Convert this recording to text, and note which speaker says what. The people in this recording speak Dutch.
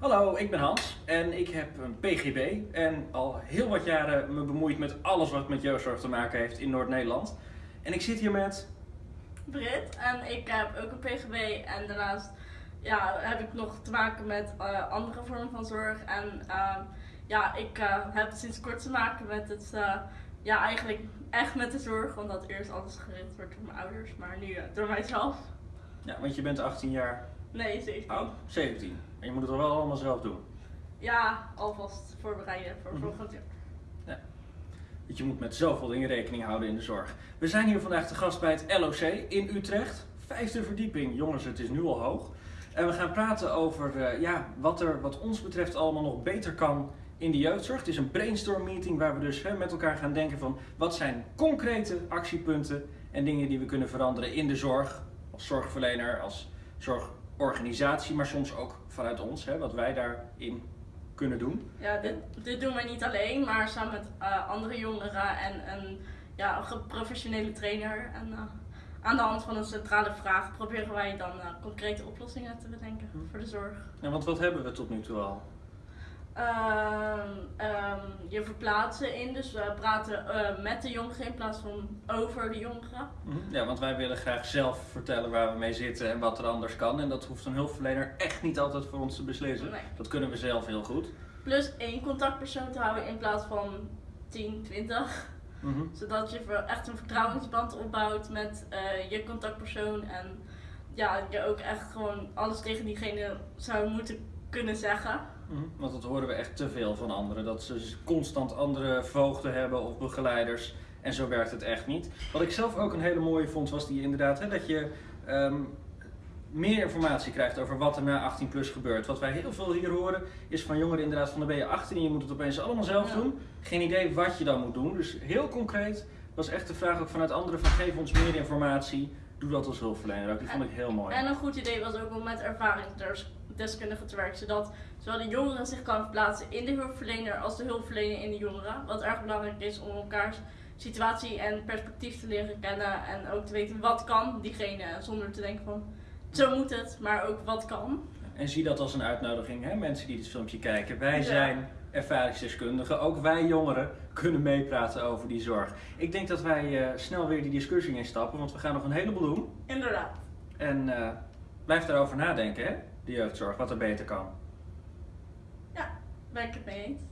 Speaker 1: Hallo, ik ben Hans en ik heb een PGB en al heel wat jaren me bemoeid met alles wat met jeugdzorg te maken heeft in Noord-Nederland. En ik zit hier met...
Speaker 2: Brit en ik heb ook een PGB en daarnaast ja, heb ik nog te maken met uh, andere vormen van zorg. En uh, ja, ik uh, heb sinds kort te maken met het, ja eigenlijk echt met de zorg, omdat eerst alles geregeld wordt door mijn ouders, maar nu door mijzelf.
Speaker 1: Ja, want je bent 18 jaar...
Speaker 2: Nee, 17.
Speaker 1: Oh, 17. En je moet het er wel allemaal zelf doen?
Speaker 2: Ja, alvast voorbereiden voor mm -hmm. volgend jaar.
Speaker 1: Ja. Want je moet met zoveel dingen rekening houden in de zorg. We zijn hier vandaag te gast bij het LOC in Utrecht. Vijfde verdieping. Jongens, het is nu al hoog. En we gaan praten over uh, ja, wat er wat ons betreft allemaal nog beter kan in de jeugdzorg. Het is een brainstorm meeting waar we dus hè, met elkaar gaan denken van wat zijn concrete actiepunten en dingen die we kunnen veranderen in de zorg. Als zorgverlener, als zorgorganisatie, maar soms ook vanuit ons, hè, wat wij daarin kunnen doen.
Speaker 2: Ja, dit, dit doen wij niet alleen, maar samen met uh, andere jongeren en een, ja, een professionele trainer. En, uh, aan de hand van een centrale vraag proberen wij dan uh, concrete oplossingen te bedenken hm. voor de zorg.
Speaker 1: Ja, want wat hebben we tot nu toe al?
Speaker 2: Uh, um, je verplaatsen in, dus we praten uh, met de jongeren in plaats van over de jongeren.
Speaker 1: Ja, want wij willen graag zelf vertellen waar we mee zitten en wat er anders kan. En dat hoeft een hulpverlener echt niet altijd voor ons te beslissen.
Speaker 2: Nee.
Speaker 1: Dat kunnen we zelf heel goed.
Speaker 2: Plus één contactpersoon te houden in plaats van 10, 20. Mm -hmm. Zodat je echt een vertrouwensband opbouwt met uh, je contactpersoon. En ja, je ook echt gewoon alles tegen diegene zou moeten kunnen zeggen.
Speaker 1: -hmm. Want dat horen we echt te veel van anderen. Dat ze constant andere voogden hebben of begeleiders. En zo werkt het echt niet. Wat ik zelf ook een hele mooie vond, was die inderdaad hè, dat je um, meer informatie krijgt over wat er na 18 plus gebeurt. Wat wij heel veel hier horen is van jongeren inderdaad van dan ben je 18 en je moet het opeens allemaal zelf ja. doen. Geen idee wat je dan moet doen. Dus heel concreet was echt de vraag ook vanuit anderen van geef ons meer informatie. Doe dat als hulpverlener ook. Die vond ik heel mooi.
Speaker 2: En een goed idee was ook om met ervaringsdeskundigen te werken. Zodat zowel de jongeren zich kan verplaatsen in de hulpverlener als de hulpverlener in de jongeren. Wat erg belangrijk is om elkaars situatie en perspectief te leren kennen. En ook te weten wat kan diegene zonder te denken van zo moet het, maar ook wat kan.
Speaker 1: En zie dat als een uitnodiging, hè? mensen die dit filmpje kijken. Wij ja. zijn ervaringsdeskundigen, ook wij jongeren kunnen meepraten over die zorg. Ik denk dat wij uh, snel weer die discussie instappen, want we gaan nog een heleboel doen.
Speaker 2: Inderdaad.
Speaker 1: En uh, blijf daarover nadenken, hè? de jeugdzorg, wat er beter kan.
Speaker 2: Ja, ben ik het mee eens.